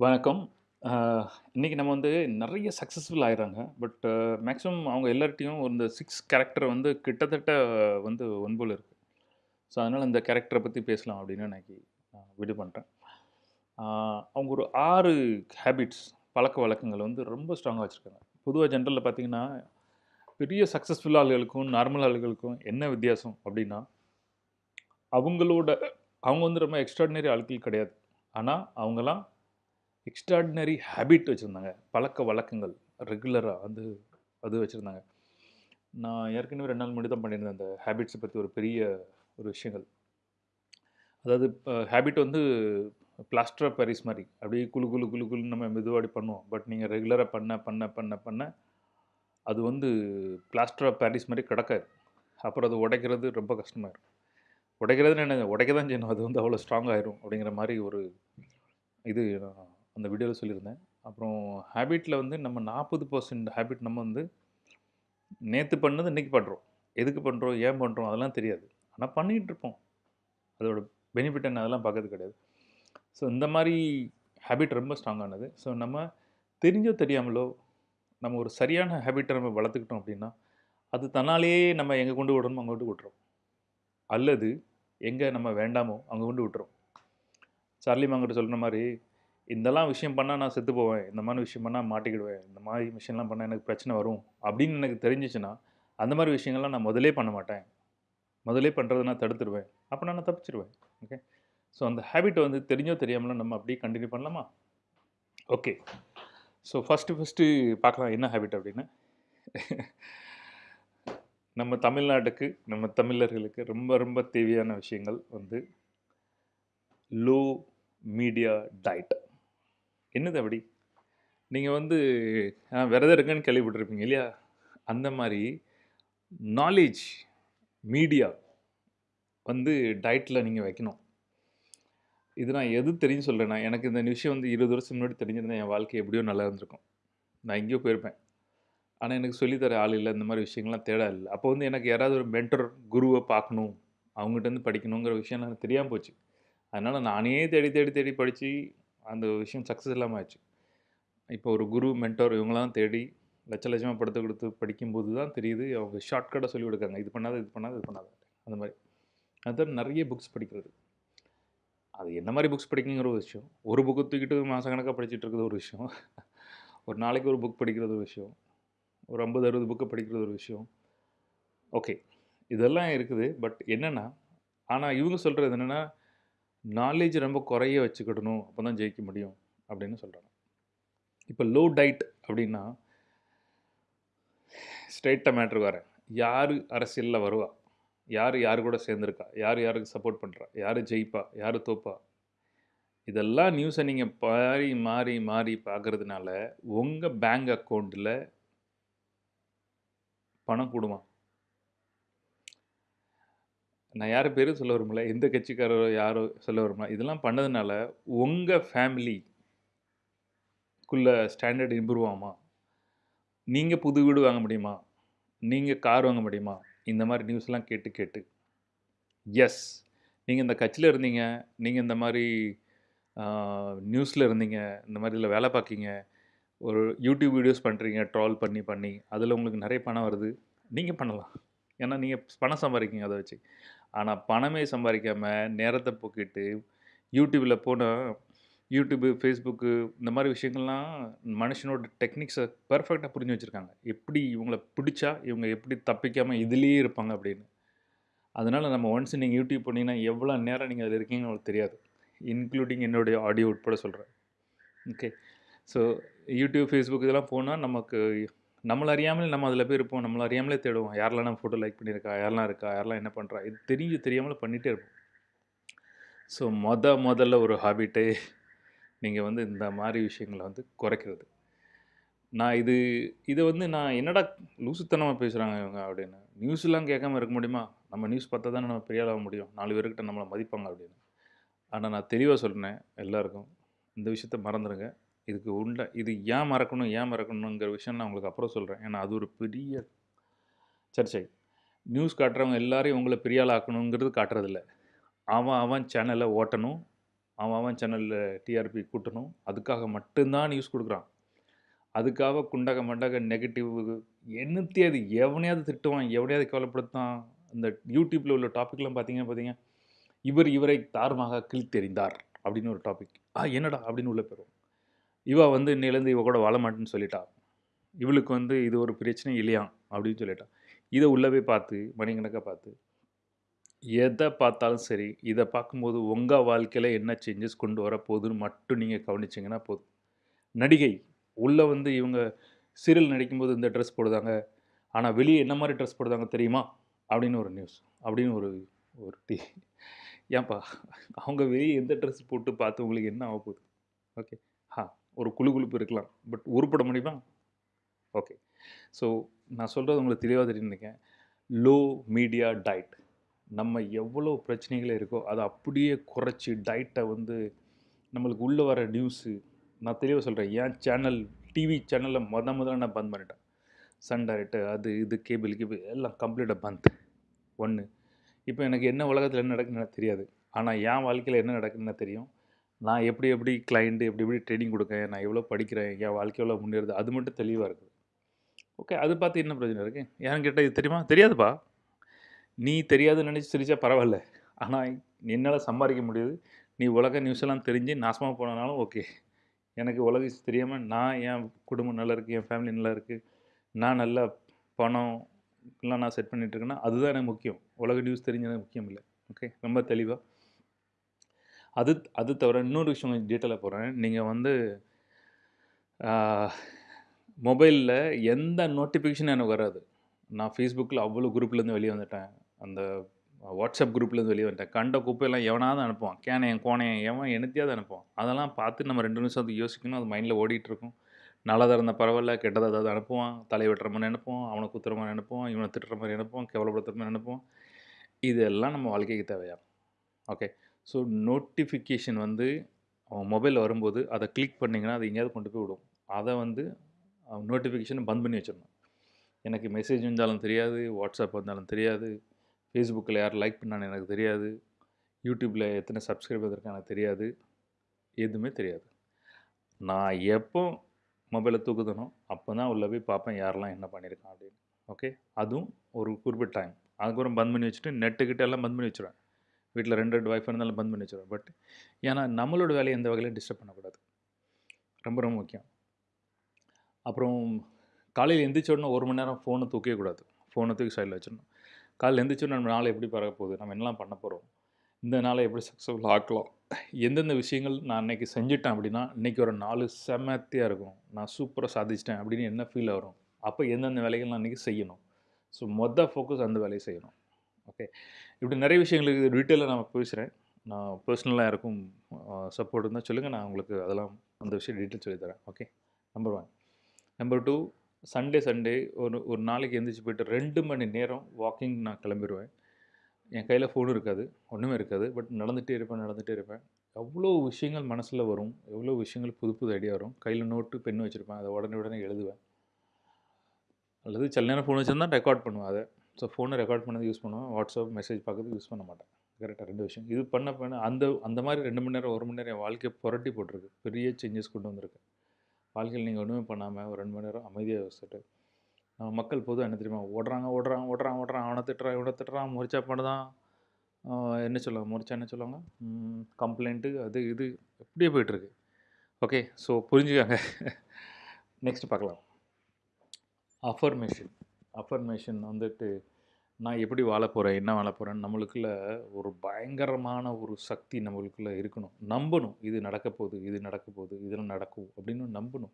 வணக்கம். இன்றைக்கி இன்னைக்கு நம்ம வந்து நிறைய சக்ஸஸ்ஃபுல் ஆயிடுறாங்க. பட் மேக்ஸிமம் அவங்க எல்லார்ட்டையும் இந்த சிக்ஸ் கேரக்டர் வந்து கிட்டத்தட்ட வந்து ஒன்போல் இருக்குது ஸோ, அதனால் இந்த கேரக்டரை பற்றி பேசலாம் அப்படின்னு இன்றைக்கி நான் விடு பண்ணுறேன் அவங்க ஒரு ஆறு ஹேபிட்ஸ் பழக்க வழக்கங்கள் வந்து ரொம்ப ஸ்ட்ராங்காக வச்சுருக்காங்க பொதுவாக ஜென்ரலில் பார்த்தீங்கன்னா, பெரிய சக்ஸஸ்ஃபுல் ஆளுகளுக்கும், நார்மல் ஆளுகளுக்கும் என்ன வித்தியாசம் அப்படின்னா, அவங்களோட அவங்க வந்து ரொம்ப எக்ஸ்ட்ராடினரி ஆட்கள் கிடையாது. ஆனால் அவங்களாம் எக்ஸ்ட்ராடினரி ஹேபிட் பழக்க வழக்கங்கள் ரெகுலராக வந்து அது வச்சுருந்தாங்க நான் ஏற்கனவே ரெண்டு நாள் முன்னாடி தான் பண்ணியிருந்தேன். அந்த ஹேபிட்ஸை பற்றி ஒரு பெரிய ஒரு விஷயங்கள். அதாவது ஹேபிட் வந்து பிளாஸ்டர் ஆஃப் பாரிஸ் அப்படியே குழு குழு குழு குழுன்னு நம்ம மெதுவாடி பண்ணுவோம். பட் நீங்கள் ரெகுலராக பண்ண பண்ண பண்ண பண்ண அது வந்து பிளாஸ்டர் ஆஃப் பாரிஸ் மாதிரி கிடக்காது. அப்புறம் அது உடைக்கிறது ரொம்ப கஷ்டமாயிரும். உடைக்கிறதுன்னு என்ன உடைக்க தான் செய்யணும். அது வந்து அவ்வளோ ஸ்ட்ராங் ஆயிரும் அப்படிங்கிற மாதிரி ஒரு இது நான் அந்த வீடியோவில் சொல்லியிருந்தேன். அப்புறம் ஹேபிட்டில் வந்து நம்ம 40% ஹேபிட் நம்ம வந்து நேற்று பண்ணது இன்றைக்கி பண்ணுறோம் எதுக்கு பண்ணுறோம் ஏன் பண்ணுறோம் அதெல்லாம் தெரியாது. ஆனால் பண்ணிக்கிட்டு இருப்போம். அதோட பெனிஃபிட் என்ன அதெல்லாம் பார்க்கறது கிடையாது. ஸோ, இந்த மாதிரி ஹேபிட் ரொம்ப ஸ்ட்ராங்கானது. ஸோ, நம்ம தெரிஞ்சோ தெரியாமலோ நம்ம ஒரு சரியான ஹேபிட்டை நம்ம வளர்த்துக்கிட்டோம் அப்படின்னா, அது தன்னாலேயே நம்ம எங்கே கொண்டு விடணுமோ அங்கே கொண்டு விட்டுறோம் அல்லது எங்கே நம்ம வேண்டாமோ அங்கே கொண்டு விட்டுறோம் சார்லி மாங்கிட்ட சொல்கிற மாதிரி "இதெல்லாம் விஷயம் பண்ணால் நான் செத்து போவேன். இந்த மாதிரி விஷயம் பண்ணால் மாட்டிக்கிடுவேன். இந்த மாதிரி விஷயம்லாம் பண்ணால் எனக்கு பிரச்சனை வரும்." அப்படின்னு எனக்கு தெரிஞ்சிச்சுன்னா அந்த மாதிரி விஷயங்கள்லாம் நான் முதலே பண்ண மாட்டேன். முதலே பண்ணுறதை நான் தடுத்துருவேன். அப்போ நான் தப்பிச்சிடுவேன் ஓகே. ஸோ, அந்த ஹேபிட்டை வந்து தெரிஞ்சோ தெரியாமல் நம்ம அப்படியே கண்டினியூ பண்ணலாமா? ஓகே. ஸோ, ஃபஸ்ட்டு ஃபஸ்ட்டு பார்க்கலாம் என்ன ஹேபிட் அப்படின்னு. நம்ம தமிழ்நாட்டுக்கு, நம்ம தமிழர்களுக்கு ரொம்ப ரொம்ப தேவையான விஷயங்கள் வந்து லோ மீடியா டயட். என்னது அப்படி? நீங்கள் வந்து விரதம் இருக்கேன்னு கேள்விப்பட்டிருப்பீங்க இல்லையா? அந்த மாதிரி நாலேஜ் மீடியா வந்து டயட்டில் நீங்கள் வைக்கணும். இது நான் எது தெரிஞ்சு சொல்கிறேன்னா எனக்கு இந்த விஷயம் வந்து 20 வருஷம் முன்னாடி தெரிஞ்சிருந்தா என் வாழ்க்கை எப்படியோ நல்லா இருந்திருக்கும். நான் எங்கேயோ போயிருப்பேன். ஆனால் எனக்கு சொல்லித்தர தர ஆள் இல்லை இந்த மாதிரி விஷயங்கள்லாம் தேட இல்லை அப்போ வந்து எனக்கு யாராவது ஒரு மென்டர், குருவை பார்க்கணும். அவங்ககிட்டருந்து படிக்கணுங்கிற விஷயம் எனக்கு தெரியாமல் போச்சு. அதனால் நானே தேடி தேடி தேடி படித்து அந்த விஷயம் சக்ஸஸ் இல்லாமல் ஆச்சு. இப்போ ஒரு குரு, மென்டோர் இவங்களாம் தேடி லட்ச லட்சமாக படுத்து கொடுத்து படிக்கும்போது தான் தெரியுது, அவங்க ஷார்ட்கட்டாக சொல்லி கொடுக்காங்க இது பண்ணாத, இது பண்ணாத, இது பண்ணாத. அந்த மாதிரி அதுதான் நிறைய புக்ஸ் படிக்கிறது. அது என்ன மாதிரி புக்ஸ் படிக்கணுங்கிற ஒரு விஷயம். ஒரு புக்கு தூக்கிட்டு மாதக்கணக்காக படிச்சுட்டு இருக்கிறது ஒரு விஷயம். ஒரு நாளைக்கு ஒரு புக் படிக்கிறது ஒரு விஷயம். ஒரு ஐம்பது அறுபது புக்கை படிக்கிறது ஒரு விஷயம். ஓகே. இதெல்லாம் இருக்குது. பட் என்னென்னா ஆனால் இவங்க சொல்கிறது என்னென்னா நாலேஜ் ரொம்ப குறைய வச்சுக்கிடணும். அப்பதான் ஜெயிக்க முடியும் அப்படின்னு சொல்கிறாங்க இப்போ லோ டயட் அப்படின்னா ஸ்ட்ரெய்ட்டா மேட்ரு வரேன். யார் அரசியலில் வருவா? யார் யார் கூட சேர்ந்துருக்கா யார் யாருக்கு சப்போர்ட் பண்ணுறா யார் ஜெயிப்பா? யார் தோப்பா? இதெல்லாம் நியூஸை நீங்கள் மாறி மாறி மாறி பார்க்குறதுனால உங்கள் பேங்க் அக்கௌண்ட்டில் பணம் கூடுமா? நான் யார் பேரும் சொல்ல விரும்பல. எந்த கட்சிக்காரரோ யாரோ சொல்ல விரும்பல. இதெல்லாம் பண்ணதுனால உங்கள் ஃபேமிலிக்குள்ளே ஸ்டாண்டர்ட் இம்ப்ரூவ் ஆகுமா? நீங்கள் புது வீடு வாங்க முடியுமா? நீங்கள் கார் வாங்க முடியுமா? இந்த மாதிரி நியூஸ்லாம் கேட்டு கேட்டு. எஸ். நீங்கள் இந்த கட்சியில் இருந்தீங்க. நீங்கள் இந்த மாதிரி நியூஸில் இருந்தீங்க. இந்த மாதிரி இதில் வேலை பார்க்கிங்க ஒரு யூடியூப் வீடியோஸ் பண்ணுறீங்க ட்ரால் பண்ணி பண்ணி. அதில் உங்களுக்கு நிறைய பணம் வருது. நீங்கள் பண்ணலாம். ஏன்னா நீங்கள் பணம் சம்பாதிக்கிங்க அதை வச்சு. ஆனால் பணமே சம்பாதிக்காமல் நேரத்தை போக்கிட்டு யூடியூப்பில் போனால் யூடியூப்பு ஃபேஸ்புக்கு இந்த மாதிரி விஷயங்கள்லாம் மனுஷனோட டெக்னிக்ஸை பர்ஃபெக்டாக புரிஞ்சு வச்சுருக்காங்க எப்படி இவங்கள பிடிச்சா இவங்க எப்படி தப்பிக்காமல் இதுலேயே இருப்பாங்க அப்படின்னு. அதனால் நம்ம ஒன்ஸ் நீங்கள் யூடியூப் போனீங்கன்னா, எவ்வளோ நேரம் நீங்கள் அதில் இருக்கீங்கன்னு உங்களுக்கு தெரியாது. இன்க்ளூடிங் என்னுடைய ஆடியோ உட்பட சொல்கிறேன் ஓகே. ஸோ யூடியூப், ஃபேஸ்புக் இதெல்லாம் போனால் நமக்கு நம்மளை அறியாமலே நம்ம அதில் போய் இருப்போம். நம்மளை அறியாமலே தேடுவோம். யாரெல்லாம் நம்ம ஃபோட்டோ லைக் பண்ணியிருக்கா? யாரெல்லாம் இருக்கா? யாரெல்லாம் என்ன பண்ணுறா இது தெரிஞ்சு தெரியாமல் பண்ணிகிட்டே இருப்போம். ஸோ மொத முதல்ல ஒரு ஹாபிட்டே நீங்கள் வந்து இந்த மாதிரி விஷயங்களை வந்து குறைக்கிறது. நான் இது இதை வந்து நான் என்னடா லூசுத்தனமாக பேசுகிறாங்க இவங்க அப்படின்னு. நியூஸ்லாம் கேட்காம இருக்க முடியுமா? நம்ம நியூஸ் பார்த்தா தானே நம்ம பெரிய முடியும். நாலு பேர்கிட்ட நம்மளை மதிப்பாங்க அப்படின்னு. ஆனால் நான் தெளிவாக சொல்கிறேன் எல்லாருக்கும். இந்த விஷயத்த மறந்துடுங்க இதுக்கு உண்ட இது ஏன் மறக்கணும், ஏன் மறக்கணுங்கிற விஷயம் நான் உங்களுக்கு அப்புறம் சொல்கிறேன் ஏன்னா அது ஒரு பெரிய சர்ச்சை. நியூஸ் காட்டுறவங்க எல்லாரையும் உங்களை பெரிய ஆக்கணுங்கிறது காட்டுறதில்ல. அவன் அவன் சேனலை ஓட்டணும். அவன் அவன் சேனலில் டிஆர்பி கூட்டணும். அதுக்காக மட்டும்தான் நியூஸ் கொடுக்குறான். அதுக்காக குண்டக மண்டக நெகட்டிவ் என்னத்தையாவது எவனையாவது திட்டுவான் எவனையாவது கவலைப்படுத்தான். இந்த யூடியூப்பில் உள்ள டாப்பிக்லாம் பார்த்தீங்கன்னா பார்த்தீங்க? இவர் இவரை தாரமாக கிழித்தெறிந்தார் அப்படின்னு ஒரு டாபிக் ஆ என்னடா அப்படின்னு உள்ள போயிடும் இவள் வந்து இன்னிலேருந்து இவ கூட வாழ மாட்டேன்னு சொல்லிட்டா. இவளுக்கு வந்து இது ஒரு பிரச்சனை இல்லையா? அப்படின்னு சொல்லிட்டா. இதை உள்ளவே பார்த்து மணிக்கணக்காக பார்த்து எதை பார்த்தாலும் சரி இதை பார்க்கும்போது உங்கள் வாழ்க்கையில் என்ன சேஞ்சஸ் கொண்டு வர போகுதுன்னு மட்டும் நீங்கள் கவனிச்சிங்கன்னா போதும். நடிகை உள்ளே வந்து இவங்க சீரியல் நடிக்கும்போது இந்த ட்ரெஸ் போடுதாங்க. ஆனால் வெளியே என்ன மாதிரி ட்ரெஸ் போடுதாங்க தெரியுமா? அப்படின்னு ஒரு நியூஸ் அப்படின்னு ஒரு ஒரு டி ஏன்பா அவங்க வெளியே எந்த ட்ரெஸ் போட்டு பார்த்து உங்களுக்கு என்ன ஆக போகுது? ஓகே ஹா ஒரு குழு குழுப்பு இருக்கலாம். பட் உருப்பட முடியுமா? ஓகே ஸோ நான் சொல்கிறது உங்களுக்கு தெளிவாக தெரிஞ்சுருக்கேன் லோ மீடியா டயட் நம்ம எவ்வளோ பிரச்சனைகள் இருக்கோ அதை அப்படியே குறைச்சி டயட்டை வந்து நம்மளுக்கு உள்ளே வர நியூஸு நான் தெளிவாக சொல்கிறேன் என் சேனல் டிவி சேனலில் முத முதல்ல நான் பந்த் பண்ணிட்டேன். சன் டைரக்ட் அது இது கேபிள் கேபிள் எல்லாம் கம்ப்ளீட்டாக பந்த் ஒன்று இப்போ எனக்கு என்ன உலகத்தில் என்ன நடக்குன்னு எனக்கு தெரியாது. ஆனால் என் வாழ்க்கையில் என்ன நடக்குன்னு தெரியும். நான் எப்படி எப்படி கிளைண்ட்டு எப்படி எப்படி ட்ரைனிங் கொடுக்கேன்? நான் எவ்வளோ படிக்கிறேன்? என் வாழ்க்கை எவ்வளோ முன்னேறுது? அது மட்டும் தெளிவாக இருக்குது ஓகே அது பார்த்து என்ன பிரச்சனை இருக்குது ஏன்னு கேட்டால் இது தெரியுமா? தெரியாதுப்பா. நீ தெரியாதுன்னு நினச்சி சிரிச்சா பரவாயில்ல. ஆனால் என்னால் சம்பாதிக்க முடியாது. நீ உலக நியூஸ் எல்லாம் தெரிஞ்சு நாசமாக போனனாலும் ஓகே எனக்கு உலக தெரியாமல் நான் என் குடும்பம் நல்லா இருக்குது என் ஃபேமிலி நல்லா இருக்குது நான் நல்லா பணம் எல்லாம் நான் செட் பண்ணிகிட்ருக்கேன்னா அதுதான் எனக்கு முக்கியம். உலக நியூஸ் தெரிஞ்சது முக்கியம் இல்லை. ஓகே ரொம்ப தெளிவாக அது அது தவிர இன்னொரு விஷயம் கொஞ்சம் டீட்டெயிலாக போகிறேன் நீங்கள் வந்து மொபைலில் எந்த நோட்டிஃபிகேஷனும் எனக்கு வராது. நான் ஃபேஸ்புக்கில் அவ்வளோ குரூப்லேருந்து வெளியே வந்துட்டேன். அந்த வாட்ஸ்அப் குரூப்லேருந்து வெளியே வந்துட்டேன். கண்ட குப்பையெல்லாம் எவனாவது அனுப்புவான். கேனையன் கோனையன் எவன் என்னத்தையாவது அனுப்புவான். அதெல்லாம் பார்த்து நம்ம ரெண்டு நிமிஷம் அது யோசிக்கணும். அது மைண்டில் ஓடிட்டுருக்கும் நல்லதாக இருந்தால் பரவாயில்ல கெட்டதாக ஏதாவது அனுப்புவான். தலை வெட்டுற மாதிரி நினைப்போம் அவனை குத்துற மாதிரி நினைப்போம் இவனை திட்டுற மாதிரி நினைப்போம் கேவலப்படுத்துகிற மாதிரி நினைப்போம் இதெல்லாம் நம்ம வாழ்க்கைக்கு தேவையா? ஓகே ஸோ நோட்டிஃபிகேஷன் வந்து அவன் மொபைலில் வரும்போது அதை கிளிக் பண்ணிங்கன்னா அது எங்கேயாவது கொண்டு போய் விடும். அதை வந்து நோட்டிஃபிகேஷனை பந்த் பண்ணி வச்சிடணும். எனக்கு மெசேஜ் வந்தாலும் தெரியாது வாட்ஸ்அப் வந்தாலும் தெரியாது ஃபேஸ்புக்கில் யார் லைக் பண்ணான்னு எனக்கு தெரியாது யூடியூப்பில் எத்தனை சப்ஸ்கிரைபர் இருக்கா எனக்கு தெரியாது எதுவுமே தெரியாது. நான் எப்போ மொபைலை தூக்குதனோ அப்போ தான் உள்ளே போய் பார்ப்பேன் யாரெல்லாம் என்ன பண்ணியிருக்கான் அப்படின்னு. ஓகே அதுவும் ஒரு குறிப்பிட்ட டைம் அதுக்கப்புறம் பந்த் பண்ணி வச்சுட்டு நெட்டுக்கிட்ட எல்லாம் பந்த் பண்ணி வச்சுருவேன். வீட்டில் ரெண்டு ரெண்டு ஒய்ஃப் இருந்தாலும் பந்த் பண்ணி வச்சுருவோம் பட் ஏன்னா நம்மளோட வேலையை எந்த வகையிலும் டிஸ்டர்ப் பண்ணக்கூடாது. ரொம்ப ரொம்ப முக்கியம். அப்புறம் காலையில் எந்திரிச்ச உடனே ஒரு மணி நேரம் ஃபோனை தூக்கவே கூடாது. ஃபோனை தூக்கி சைடில் வச்சிடணும். காலையில் எந்திரிச்சோடனே நம்ம நாளை எப்படி பறக்க போகுது? நம்ம என்னலாம் பண்ண போகிறோம் இந்த நாளை எப்படி சக்ஸஸ்ஃபுல் ஆக்கலாம்? எந்தெந்த விஷயங்கள் நான் இன்றைக்கி செஞ்சுட்டேன் அப்படின்னா இன்றைக்கி ஒரு நாலு செமத்தியாக இருக்கும். நான் சூப்பராக சாதிச்சிட்டேன் அப்படின்னு என்ன ஃபீல் வரும் அப்போ எந்தெந்த வேலைகள் நான் இன்றைக்கி செய்யணும்? ஸோ மொதல் ஃபோக்கஸ் அந்த வேலையை செய்யணும். ஓகே இப்படி நிறைய விஷயங்களுக்கு டீட்டெயிலாக நான் பேசுகிறேன் நான் பர்சனலாக யாருக்கும் சப்போர்ட் இருந்தால் சொல்லுங்கள் நான் உங்களுக்கு அதெல்லாம் அந்த விஷயம் டீட்டெயில் சொல்லித்தரேன் okay number one number two Sunday Sunday ஒரு ஒரு நாளைக்கு எந்திரிச்சு போயிட்டு ரெண்டு மணி நேரம் வாக்கிங் நான் கிளம்பிடுவேன் என் கையில் ஃபோனும் இருக்காது. ஒன்றுமே இருக்காது. பட் நடந்துகிட்டே இருப்பேன் நடந்துகிட்டே இருப்பேன். எவ்வளோ விஷயங்கள் மனசில் வரும். எவ்வளோ விஷயங்கள் புது புது ஐடியா வரும். கையில் நோட்டு பென் வச்சுருப்பேன். அதை உடனே உடனே எழுதுவேன். அல்லது சில நேரம் ஃபோன் வச்சுருந்தா ரெக்கார்ட் பண்ணுவேன். அதை ஸோ ஃபோனை ரெக்கார்ட் பண்ணது யூஸ் பண்ணுவேன். வாட்ஸ்அப் மெசேஜ் பார்க்கறது யூஸ் பண்ண மாட்டேன். கரெக்டாக ரெண்டு விஷயம். இது பண்ண பண்ண அந்த அந்த மாதிரி ரெண்டு மணி நேரம் ஒரு மணி நேரம் என் வாழ்க்கையை புரட்டி போட்டிருக்கு. பெரிய சேஞ்சஸ் கொண்டு வந்திருக்கு. வாழ்க்கையில் நீங்கள் ஒன்றுமே பண்ணாமல் ஒரு ரெண்டு மணி நேரம் அமைதியாக வச்சுட்டு நம்ம மக்கள் பொதுவாக என்ன தெரியுமா? ஓடுறாங்க ஓடுறாங்க ஓடுறான் ஓடுறான் அவனை திட்டுறான் இவனை திட்டுறான் முறிச்சா பண்ணுதான் என்ன சொல்லுவாங்க? முறிச்சா என்ன சொல்லுவாங்க? கம்ப்ளைண்ட்டு அது இது எப்படியே போயிட்டுருக்கு. Okay so புரிஞ்சுக்காங்க. நெக்ஸ்ட் பார்க்கலாம். அஃபர்மேஷன் அஃபர்மேஷன் வந்துட்டு நான் எப்படி வாழ போகிறேன் என்ன வாழ போகிறேன்னு நம்மளுக்குள்ள ஒரு பயங்கரமான ஒரு சக்தி நம்மளுக்குள்ளே இருக்கணும். நம்பணும் இது நடக்க போகுது இது நடக்க போகுது இதெல்லாம் நடக்கும் அப்படின்னு நம்பணும்.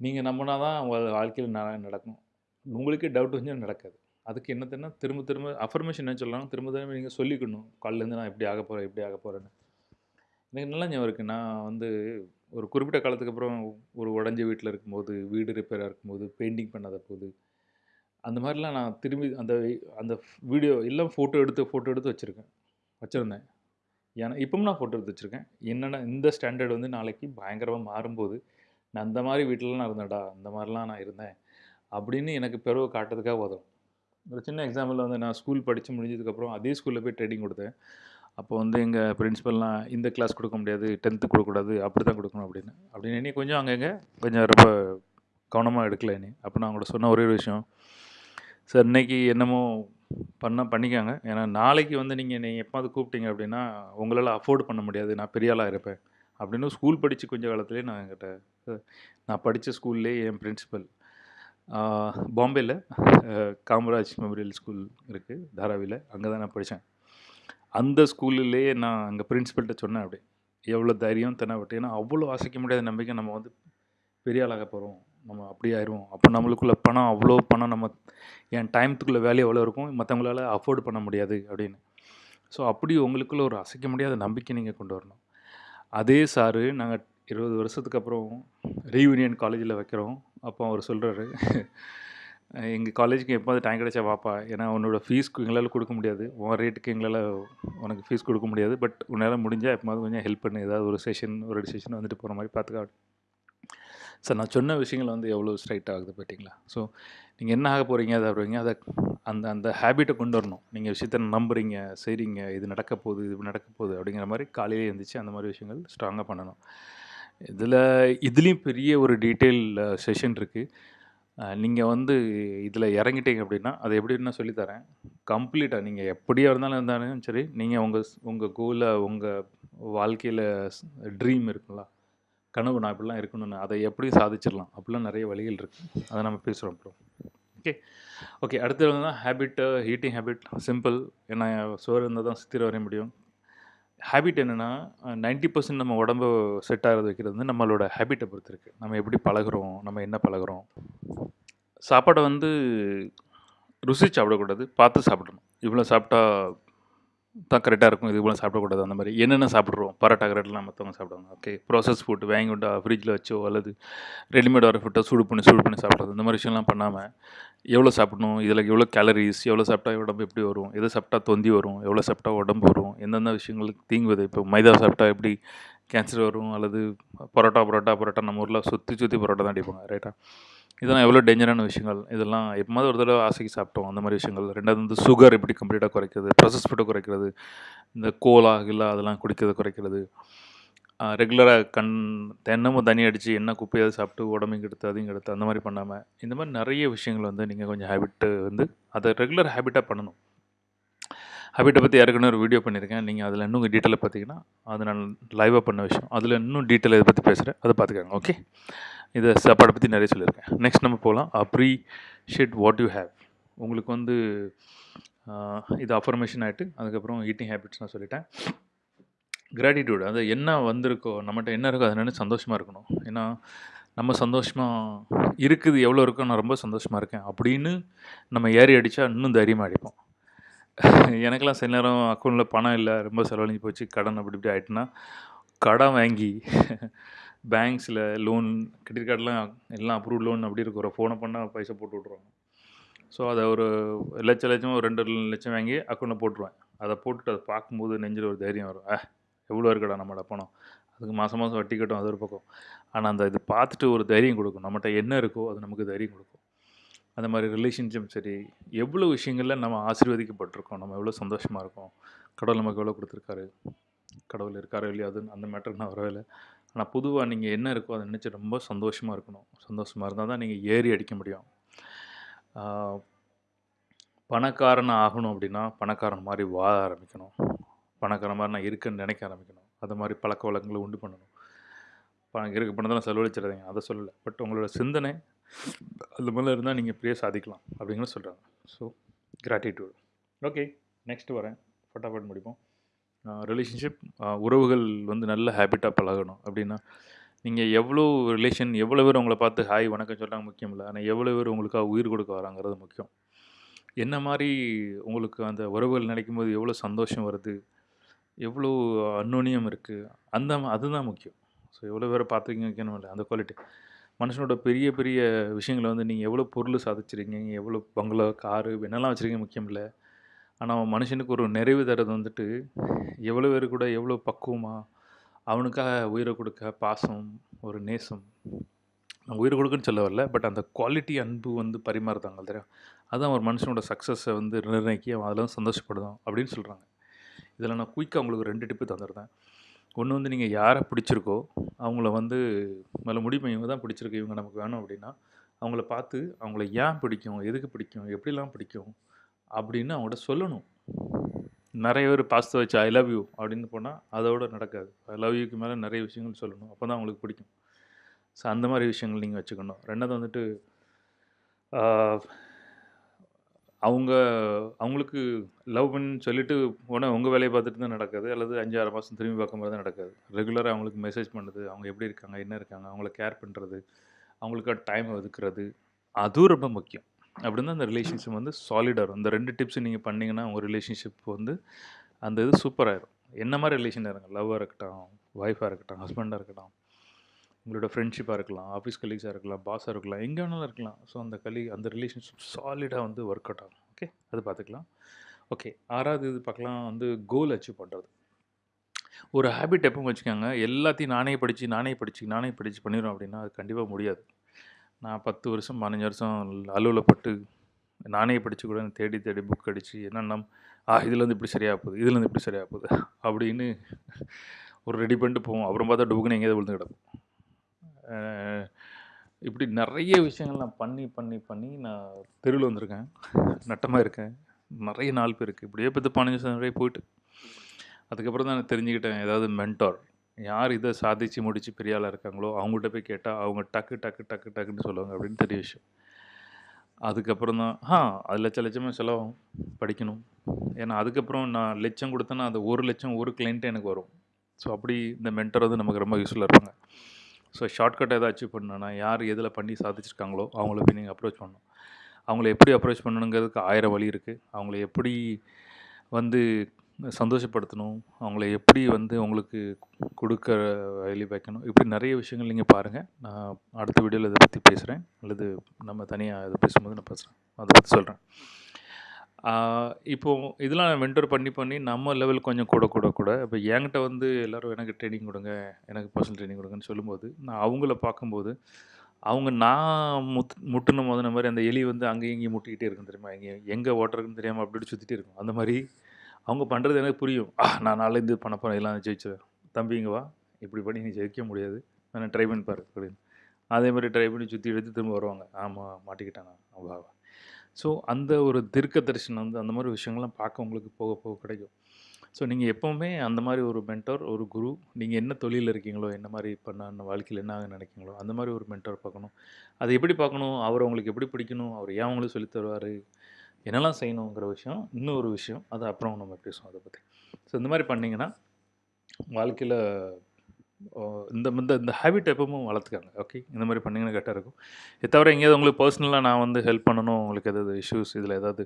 நீங்கள் நம்பினா தான் வாழ்க்கையில் ந நடக்கும். உங்களுக்கே டவுட் வந்து நடக்காது. அதுக்கு என்னதுன்னா திரும்ப திரும்ப அஃபர்மேஷன் என்ன சொல்லலாம் திரும்ப திரும்ப நீங்கள் சொல்லிக்கணும். காலிலேருந்து நான் இப்படி ஆக போகிறேன் இப்படி ஆக போகிறேன்னு எனக்கு நல்லா ஞாபகம் இருக்குது நான் வந்து ஒரு குறிப்பிட்ட காலத்துக்கு அப்புறம் ஒரு உடஞ்ச வீட்டில் இருக்கும்போது வீடு ரிப்பேராக இருக்கும்போது பெயிண்டிங் பண்ணாத போது அந்த மாதிரிலாம் நான் திரும்பி அந்த அந்த வீடியோ எல்லாம் ஃபோட்டோ எடுத்து ஃபோட்டோ எடுத்து வச்சுருக்கேன். வச்சுருந்தேன். ஏன்னா இப்பவும் நான் ஃபோட்டோ எடுத்து வச்சுருக்கேன். என்னென்ன இந்த ஸ்டாண்டர்ட் வந்து நாளைக்கு பயங்கரமாக மாறும்போது நான் அந்த மாதிரி வீட்டிலலாம் நான் இருந்தேன்டா அந்த மாதிரிலாம் நான் இருந்தேன் அப்படின்னு எனக்கு பிறகு காட்டுறதுக்காக உதவும் ஒரு சின்ன எக்ஸாம்பிள் வந்து நான் ஸ்கூல் படித்து முடிஞ்சதுக்கப்புறம் அதே ஸ்கூலில் போய் ட்ரைனிங் கொடுத்தேன். அப்போ வந்து எங்கள் பிரின்சிபல்லாம் இந்த கிளாஸ் கொடுக்க முடியாது டென்த்து கொடுக்கக்கூடாது அப்படி தான் கொடுக்கணும் அப்படின்னு. அப்படின்னு என்னை கொஞ்சம் அங்கங்கே கொஞ்சம் ரொம்ப கவனமாக எடுக்கல இனி அப்போ நான் அவங்கள்ட்ட சொன்ன ஒரே ஒரு விஷயம் சார் இன்னைக்கு என்னமோ பண்ண பண்ணிக்காங்க. ஏன்னா நாளைக்கு வந்து நீங்கள் என்னை எப்போது கூப்பிட்டீங்க அப்படின்னா உங்களால் அஃபோர்ட் பண்ண முடியாது. நான் பெரிய ஆளாக இருப்பேன். அப்படின்னு ஸ்கூல் படித்து கொஞ்ச காலத்துலேயே நான் என்கிட்ட நான் படித்த ஸ்கூல்லே என் பிரின்சிபல் பாம்பேயில் காமராஜ் மெமோரியல் ஸ்கூல் இருக்குது தாராவியில் அங்கே தான் நான் படித்தேன் அந்த ஸ்கூல்லையே நான் அங்கே பிரின்ஸிபல்கிட்ட சொன்னேன் அப்படி. எவ்வளோ தைரியம் தென்னாவட்டு. ஏன்னா அவ்வளோ அசைக்க முடியாத நம்பிக்கை நம்ம வந்து பெரிய ஆளாக போகிறோம் நம்ம அப்படி ஆயிடுவோம் அப்போ நம்மளுக்குள்ள பணம் அவ்வளோ பணம் நம்ம என் டைமத்துக்குள்ளே வேலையை எவ்வளோ இருக்கும்? மற்றவங்களால அஃபோர்ட் பண்ண முடியாது அப்படின்னு. ஸோ அப்படி உங்களுக்குள்ள ஒரு அசைக்க முடியாத நம்பிக்கை நீங்கள் கொண்டு வரணும். அதே சாரு நாங்கள் இருபது வருஷத்துக்கு அப்புறம் ரீயூனியன் காலேஜில் வைக்கிறோம். அப்போ அவர் சொல்கிறாரு எங்கள் காலேஜுக்கு எப்போது டைம் கிடைச்சா வாப்பா. ஏன்னா உன்னோட ஃபீஸ்க்கு எங்களால் கொடுக்க முடியாது. உன் ரேட்டுக்கு எங்களால் உனக்கு ஃபீஸ் கொடுக்க முடியாது. பட் உன்னால் முடிஞ்சால் எப்போது கொஞ்சம் ஹெல்ப் பண்ணு. ஏதாவது ஒரு செஷன் ஒரு ரெண்டு செஷன் வந்துட்டு போகிற மாதிரி பார்த்துக்கா சார் நான் சொன்ன விஷயங்கள் வந்து எவ்வளோ ஸ்ட்ரைட் ஆகுது பார்த்தீங்களா? ஸோ நீங்கள் என்ன ஆக போகிறீங்க அதை வருவீங்க அதை அந்த அந்த ஹேபிட்டை கொண்டு வரணும். நீங்கள் விஷயத்த நம்புறீங்க செய்கிறீங்க இது நடக்க போகுது இது நடக்க போகுது அப்படிங்கிற மாதிரி காலையிலே எழுந்திரிச்சு அந்த மாதிரி விஷயங்கள் ஸ்ட்ராங்காக பண்ணணும். இதில் இதுலேயும் பெரிய ஒரு டீட்டெயில் செஷன் இருக்குது நீங்கள் வந்து இதில் இறங்கிட்டீங்க அப்படின்னா அது எப்படின்னா நான் சொல்லித்தரேன் கம்ப்ளீட்டாக நீங்கள் எப்படியாக இருந்தாலும் இருந்தாலும் சரி நீங்கள் உங்கள் உங்கள் கோலை உங்கள் வாழ்க்கையில் ட்ரீம் இருக்குங்களா கனவு நான் இப்படிலாம் இருக்கணும்னு அதை எப்படி சாதிச்சிடலாம்? அப்படிலாம் நிறைய வழிகள் இருக்குது அதை நம்ம பேசுகிறோம் அப்புறம் ஓகே ஓகே அடுத்தது வந்து ஹேபிட்டு ஹீட்டிங் ஹேபிட் சிம்பிள் ஏன்னா சோறு இருந்தால் தான் சித்திர வரைய முடியும். ஹேபிட் என்னென்னா நைன்ட்டி பர்சன்ட் நம்ம உடம்பு செட் ஆகிறது வைக்கிறது வந்து நம்மளோட ஹேபிட்டை பொறுத்து இருக்குது நம்ம எப்படி பழகுறோம்? நம்ம என்ன பழகுறோம்? சாப்பாடை வந்து ருசி சாப்பிடக்கூடாது பார்த்து சாப்பிடணும். இவ்வளோ சாப்பிட்டா தான் கரெக்டாக இருக்கும். இது போல சாப்பிடக்கூடாது அந்த மாதிரி. என்னென்ன சாப்பிட்றோம்? பரோட்டா கரெக்டெலாம் மற்றவங்க சாப்பிடுவாங்க. ஓகே ப்ராசஸ் ஃபுட் வாங்கி கொண்டு ஃப்ரிட்ஜில் வச்சோ அல்லது ரெடிமேட் வர ஃபுட்டை சூடு பண்ணி சூடு பண்ணி சாப்பிட்றது. இந்த மாதிரி விஷயம்லாம் பண்ணாமல் எவ்வளோ சாப்பிடணும்? இதில் எவ்வளோ கேலரிஸ் எவ்வளோ சாப்பிட்டா உடம்பு எப்படி வரும்? எதை சாப்பிட்டா தொந்தி வரும்? எவ்வளோ சாப்பிட்டா உடம்பு வரும்? எந்தெந்த விஷயங்களுக்கு தீங்கு விதை இப்போ மைதா சாப்பிட்டா எப்படி கேன்சர் வரும் அல்லது பரோட்டா பரோட்டா பரோட்டா நம்ம ஊரில் சுற்றி சுற்றி பரோட்டா தான் அடிப்பாங்க ரைட்டா இதெல்லாம் எவ்வளோ டேஞ்சரான விஷயங்கள். இதெல்லாம் எப்போது ஒரு தடவை ஆசைக்கு சாப்பிட்டோம் அந்த மாதிரி விஷயங்கள். ரெண்டாவது வந்து சுகர் எப்படி கம்ப்ளீட்டாக குறைக்கிறது ப்ரொசஸ் போட்டு குறைக்கிறது இந்த கோலா கில்லா அதெல்லாம் குடிக்கிறது குறைக்கிறது. ரெகுலராக கண் தென்னமும் தண்ணி அடித்து என்ன குப்பையாவது சாப்பிட்டு உடம்பையும் கெடுத்து அதையும் கெடுத்து அந்த மாதிரி பண்ணாமல் இந்த மாதிரி நிறைய விஷயங்கள் வந்து நீங்கள் கொஞ்சம் ஹேபிட்டு வந்து அதை ரெகுலர் ஹேபிட்டாக பண்ணணும். ஹேபிட்டை பற்றி ஏற்கனவே ஒரு வீடியோ பண்ணியிருக்கேன். நீங்கள் அதில் இன்னும் டீட்டெயிலாக பார்த்தீங்கன்னா அது நான் லைவாக பண்ண விஷயம். அதில் இன்னும் டீட்டெயில் இதை பற்றி பேசுகிறேன் அதை பார்த்துக்கோங்க ஓகே இதை சாப்பாடை பற்றி நிறைய சொல்லியிருக்கேன். நெக்ஸ்ட் நம்ம போகலாம் அப்ரிஷியேட் வாட் யூ ஹேவ் உங்களுக்கு வந்து இது அஃபர்மேஷன் ஆகிட்டு அதுக்கப்புறம் ஈட்டிங் ஹேபிட்ஸ் நான் சொல்லிட்டேன். கிராட்டிடியூட் அது என்ன வந்திருக்கோ நம்மகிட்ட என்ன இருக்கோ அதை நினைச்சு சந்தோஷமாக இருக்கணும். ஏன்னா நம்ம சந்தோஷமாக இருக்குது எவ்வளோ இருக்கோ நான் ரொம்ப சந்தோஷமாக இருக்கேன் அப்படின்னு நம்ம ஏறி அடித்தா இன்னும் தைரியமாக அடிப்போம். எனக்கெல்லாம் சில நேரம் அக்கௌண்ட்டில் பணம் இல்லை ரொம்ப செலவழிஞ்சு போச்சு கடன் அப்படி இப்படி ஆகிட்டுனா கடன் வாங்கி பேங்க்ஸில் லோன் கிரெடிட் கார்டெலாம் எல்லாம் அப்ரூவ் லோன் அப்படி இருக்கிற ஃபோனை பண்ணால் பைசா போட்டு விட்ருவாங்க ஸோ அதை ஒரு லட்சம் லட்சமாக ஒரு ரெண்டு லட்சம் வாங்கி அக்கௌண்ட்டில் போட்டுருவேன். அதை போட்டுட்டு அதை பார்க்கும்போது நெஞ்சில் ஒரு தைரியம் வரும். ஆ எவ்வளோ இருக்கடா நம்மளோட பணம்? அதுக்கு மாதம் மாதம் வட்டி கட்டும் அது ஒரு பக்கம். ஆனால் அந்த இது பார்த்துட்டு ஒரு தைரியம் கொடுக்கும். நம்மகிட்ட என்ன இருக்கோ அது நமக்கு தைரியம் கொடுக்கும். அந்த மாதிரி ரிலேஷன்ஷிப் சரி எவ்வளோ விஷயங்களில் நம்ம ஆசீர்வதிக்கப்பட்டிருக்கோம்? நம்ம எவ்வளோ சந்தோஷமாக இருக்கோம்? கடவுள் நமக்கு எவ்வளோ கொடுத்துருக்காரு? கடவுள் இருக்காரோ இல்லையா அது அந்த மேட்டருக்கு நான் வரவே இல்லை ஆனால் பொதுவாக நீங்கள் என்ன இருக்கோ அதை நினச்சி ரொம்ப சந்தோஷமாக இருக்கணும். சந்தோஷமாக இருந்தால் தான் நீங்கள் ஏறி அடிக்க முடியும். பணக்காரன் ஆகணும் அப்படின்னா பணக்காரன் மாதிரி வாழ ஆரம்பிக்கணும். பணக்காரன் மாதிரி நான் இருக்கேன்னு நினைக்க ஆரம்பிக்கணும். அது மாதிரி பழக்க வழக்கங்களை உண்டு பண்ணணும். பணம் இருக்க பணத்தெல்லாம் செலவழிச்சிடாதீங்க. அதை சொல்லலை. பட் உங்களோட சிந்தனை அது மேலே இருந்தால் நீங்கள் இப்படியே சாதிக்கலாம் அப்படிங்கிற சொல்கிறாங்க ஸோ கிராட்டிடியூட் ஓகே நெக்ஸ்ட் வரேன். ஃபட்டாஃபட் முடிப்போம். ரிலேஷன்ஷிப் உறவுகள் வந்து நல்ல ஹேபிட்டாக பழகணும் அப்படின்னா நீங்கள் எவ்வளோ ரிலேஷன் எவ்வளோ பேர் உங்களை பார்த்து ஹாய் வணக்கம் சொல்கிறாங்க முக்கியம் இல்லை. ஆனால் எவ்வளோ பேர் உங்களுக்காக உயிர் கொடுக்க வராங்கிறது முக்கியம். என்ன மாதிரி உங்களுக்கு அந்த உறவுகள் நினைக்கும் போது எவ்வளோ சந்தோஷம் வருது? எவ்வளோ அன்னோனியம் இருக்குது அந்த அதுதான் முக்கியம். ஸோ எவ்வளோ பேரை பார்த்துக்கிங்க வைக்கணும் இல்லை அந்த குவாலிட்டி மனுஷனோட பெரிய பெரிய விஷயங்களை வந்து நீங்கள் எவ்வளோ பொருள் சாதிச்சிருக்கீங்க? எவ்வளோ பங்களா காரு என்னெல்லாம் வச்சுருக்கீங்க முக்கியம் இல்லை. ஆனால் மனுஷனுக்கு ஒரு நிறைவு தரது வந்துட்டு எவ்வளோ பேர் கூட எவ்வளோ பக்குவமாக அவனுக்காக உயிரை கொடுக்க பாசம் ஒரு நேசம் நான் உயிரை கொடுக்குன்னு சொல்ல வரல. பட் அந்த குவாலிட்டி அன்பு வந்து பரிமாறுதாங்க தெரியும்? அதுதான் ஒரு மனுஷனோட சக்ஸஸை வந்து நிர்ணயிக்கி அவன் அதில் சந்தோஷப்படுதான் அப்படின்னு சொல்கிறாங்க இதில் நான் குயிக்காக உங்களுக்கு ரெண்டு டிப்பு தந்துடுறேன். ஒன்று வந்து நீங்கள் யாரை பிடிச்சிருக்கோ அவங்கள வந்து மேலே முடிவு இவங்க தான் பிடிச்சிருக்கு இவங்க நமக்கு வேணும் அப்படின்னா அவங்கள பார்த்து அவங்கள ஏன் பிடிக்கும் எதுக்கு பிடிக்கும் எப்படிலாம் பிடிக்கும் அப்படின்னு அவங்கள்ட்ட சொல்லணும். நிறைய பேர் பாஸ்த வச்சு ஐ லவ் யூ அப்படின்னு போனால் அதோட நடக்காது. ஐ லவ் யூக்கு மேலே நிறைய விஷயங்கள் சொல்லணும். அப்போ தான் அவங்களுக்கு பிடிக்கும். ஸோ அந்த மாதிரி விஷயங்கள் நீங்கள் வச்சுக்கணும். ரெண்டாவது வந்துட்டு அவங்க அவங்களுக்கு லவ் பண்ணி சொல்லிட்டு உடனே உங்கள் வேலையை பார்த்துட்டு தான் நடக்காது. அல்லது அஞ்சு ஆறு மாதம் திரும்பி பார்க்கும்போது தான் நடக்காது. ரெகுலராக அவங்களுக்கு மெசேஜ் பண்ணுறது அவங்க எப்படி இருக்காங்க என்ன இருக்காங்க அவங்கள கேர் பண்ணுறது அவங்களுக்கு டைம் ஒதுக்குறது அதுவும் ரொம்ப முக்கியம். அப்படின்னு அந்த ரிலேஷன்ஷிப் வந்து சாலிடாக இருக்கும். இந்த ரெண்டு டிப்ஸும் நீங்கள் பண்ணிங்கன்னா உங்கள் ரிலேஷன்ஷிப் வந்து அந்த இது சூப்பராகிடும் என்ன மாதிரி ரிலேஷன் இருங்க? லவ்வாக இருக்கட்டும் ஒய்ஃபாக இருக்கட்டும் ஹஸ்பண்டாக இருக்கட்டும். உங்களோட ஃப்ரெண்ட்ஷிப்பாக இருக்கலாம் ஆஃபீஸ் கலீக்ஸாக இருக்கலாம் பாஸாக இருக்கலாம் எங்கே வேணாலும் இருக்கலாம். ஸோ அந்த கலி அந்த ரிலேஷன்ஷிப் சாலிடாக வந்து ஒர்க் அவுட் ஆகும். ஓகே அது பார்த்துக்கலாம் ஓகே ஆறாவது இது பார்க்கலாம் வந்து கோல் அச்சீவ் பண்ணுறது ஒரு ஹேபிட் எப்போ வச்சுக்கோங்க எல்லாத்தையும் நானே படித்து நானே படித்து நானே படித்து பண்ணிடுறோம் அப்படின்னா அது கண்டிப்பாக முடியாது. நான் பத்து வருஷம் பதினஞ்சு வருஷம் அலுவலப்பட்டு பட்டு நானே படித்து கூட தேடி தேடி புக் அடித்து என்னென்ன ஆ இதுலேருந்து இப்படி சரியாக போகுது இதுலேருந்து இப்படி சரியாக போகுது அப்படின்னு ஒரு ரெடி பண்ணிட்டு போவோம். அப்புறம் பார்த்தா டுபுக்குன்னு எங்கேயாவது விழுந்து கிடப்போம். இப்படி நிறைய விஷயங்கள் நான் பண்ணி பண்ணி பண்ணி நான் தெருவில் வந்திருக்கேன். நட்டமாக இருக்கேன். நிறைய நாள் பேருக்கு இப்படியே பத்து பதினஞ்சு வருஷம் நிறைய போயிட்டு. அதுக்கப்புறம் தான் நான் தெரிஞ்சுக்கிட்டேன். ஏதாவது மென்டார் யார் இதை சாதிச்சு முடிச்சு பெரிய ஆளாக இருக்காங்களோ அவங்கள்ட்ட போய் கேட்டால் அவங்க டக்கு டக்கு டக்கு டக்குன்னு சொல்லுவாங்க அப்படின்னு தெரிய விஷயம். அதுக்கப்புறம் தான் ஆ அது லட்ச லட்சமாக செலவாகும் படிக்கணும். ஏன்னா அதுக்கப்புறம் நான் லட்சம் கொடுத்தேன்னா அது ஒரு லட்சம் ஒரு கிளைண்ட்டு எனக்கு வரும். ஸோ அப்படி இந்த மென்டர் வந்து நமக்கு ரொம்ப யூஸ்ஃபுல்லாக இருப்பாங்க. ஸோ ஷார்ட்கட் எதாவது அச்சீவ் பண்ணணும்னா யார் எதில் பண்ணி சாதிச்சிருக்காங்களோ அவங்கள போய் நீங்கள் அப்ரோச் பண்ணணும். அவங்கள எப்படி அப்ரோச் பண்ணணுங்கிறதுக்கு ஆயிரம் வழி இருக்குது அவங்கள எப்படி வந்து சந்தோஷப்படுத்தணும் அவங்கள எப்படி வந்து உங்களுக்கு கொடுக்க வழி வைக்கணும் இப்படி நிறைய விஷயங்கள் நீங்கள் பாருங்கள் நான் அடுத்த வீடியோவில் இதை பற்றி பேசுகிறேன் அல்லது நம்ம தனியாக இதை பேசும்போது நான் பேசுகிறேன் அதை பற்றி சொல்கிறேன் இப்போ இதெல்லாம் மென்டர் பண்ணி பண்ணி நம்ம லெவல் கொஞ்சம் கூட கூட கூட. இப்போ என்கிட்ட வந்து எல்லோரும் எனக்கு ட்ரைனிங் கொடுங்க எனக்கு பர்சனல் ட்ரைனிங் கொடுங்கன்னு சொல்லும்போது நான் அவங்கள பார்க்கும்போது அவங்க நான் முத் முட்டுன முதன மாதிரி அந்த எலி வந்து அங்கேயும் இங்கேயும் முட்டிக்கிட்டே இருக்கும் தெரியுமா? எங்கே எங்கே ஓட்டுறதுன்னு தெரியாமல் அப்படி சுற்றிட்டே இருக்கும். அந்த மாதிரி அவங்க பண்ணுறது எனக்கு புரியும். ஆ நான் நாளைக்கு இது பண்ண போகிறேன் எல்லாம் ஜெயிச்சிடுவேன் தம்பி வா. இப்படி பண்ணி நீ ஜெயிக்க முடியாது. நான் ட்ரை பண்ணி பாரு அப்படின்னு. அதே மாதிரி ட்ரை பண்ணி சுற்றி எடுத்து திரும்ப வருவாங்க. ஆமாம் மாட்டிக்கிட்டானா? வா. ஸோ அந்த ஒரு தீர்க்க தரிசனம் வந்து அந்த மாதிரி விஷயங்கள்லாம் பார்க்க உங்களுக்கு போக போக கிடைக்கும். ஸோ நீங்கள் எப்போவுமே அந்த மாதிரி ஒரு மென்டர் ஒரு குரு நீங்கள் என்ன தொழிலில் இருக்கீங்களோ என்ன மாதிரி பண்ண வாழ்க்கையில் என்ன நினைக்கிங்களோ அந்த மாதிரி ஒரு மென்டர் பார்க்கணும். அதை எப்படி பார்க்கணும்? அவர் உங்களுக்கு எப்படி பிடிக்கணும்? அவர் ஏன் அவங்களுக்கு சொல்லித் தருவார்? என்னெல்லாம் செய்யணுங்கிற விஷயம் இன்னும் ஒரு விஷயம். அது அப்புறம் நம்ம பேசுவோம் அதை பற்றி ஸோ இந்த மாதிரி பண்ணிங்கன்னா வாழ்க்கையில் இந்த இந்த இந்த ஹேபிட் எப்பவும் வளர்த்துக்காங்க. ஓகே இந்த மாதிரி பண்ணிங்கன்னா கரெக்டாக இருக்கும். இதை தவிர எங்கேயாவது உங்களுக்கு பர்சனலாக நான் வந்து ஹெல்ப் பண்ணணும் உங்களுக்கு எதாவது இஷ்யூஸ் இதில் ஏதாவது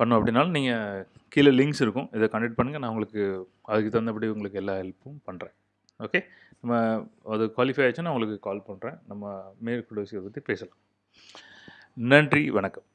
பண்ணும் அப்படின்னாலும் நீங்கள் கீழே லிங்க்ஸ் இருக்கும். இதை கண்டெக்ட் பண்ணுங்கள் நான் உங்களுக்கு அதுக்கு தகுந்தபடி உங்களுக்கு எல்லா ஹெல்ப்பும் பண்ணுறேன் ஓகே நம்ம அது குவாலிஃபை ஆச்சுன்னா உங்களுக்கு கால் பண்ணுறேன் நம்ம மேற்கொண்டு விஷயத்தை பற்றி பேசலாம். நன்றி. வணக்கம்.